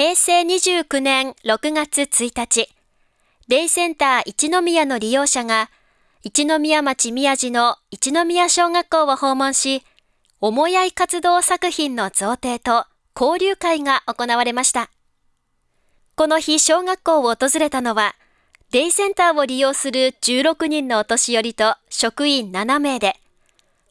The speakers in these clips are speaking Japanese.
平成29年6月1日、デイセンター一宮の利用者が、一宮町宮地の一宮小学校を訪問し、思い合い活動作品の贈呈と交流会が行われました。この日、小学校を訪れたのは、デイセンターを利用する16人のお年寄りと職員7名で、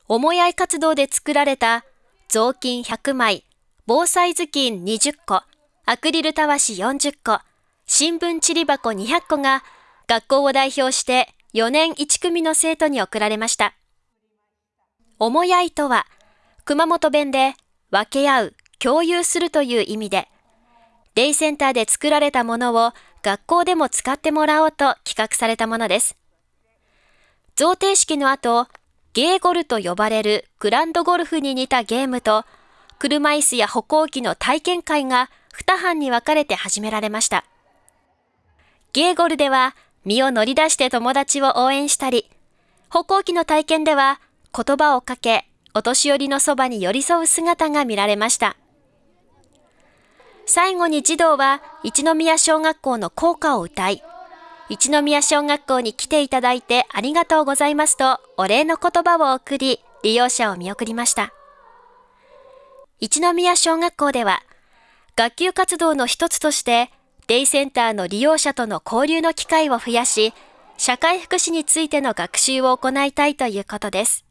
思い合い活動で作られた雑巾100枚、防災頭巾20個、アクリルたわし40個、新聞ちり箱200個が学校を代表して4年1組の生徒に送られました。思い合いとは、熊本弁で分け合う、共有するという意味で、デイセンターで作られたものを学校でも使ってもらおうと企画されたものです。贈呈式の後、ゲーゴルと呼ばれるグランドゴルフに似たゲームと、車椅子や歩行器の体験会が2班に分かれて始められました。ゲーゴルでは身を乗り出して友達を応援したり、歩行器の体験では言葉をかけ、お年寄りのそばに寄り添う姿が見られました。最後に児童は一宮小学校の校歌を歌い、一宮小学校に来ていただいてありがとうございますとお礼の言葉を送り、利用者を見送りました。一宮小学校では、学級活動の一つとして、デイセンターの利用者との交流の機会を増やし、社会福祉についての学習を行いたいということです。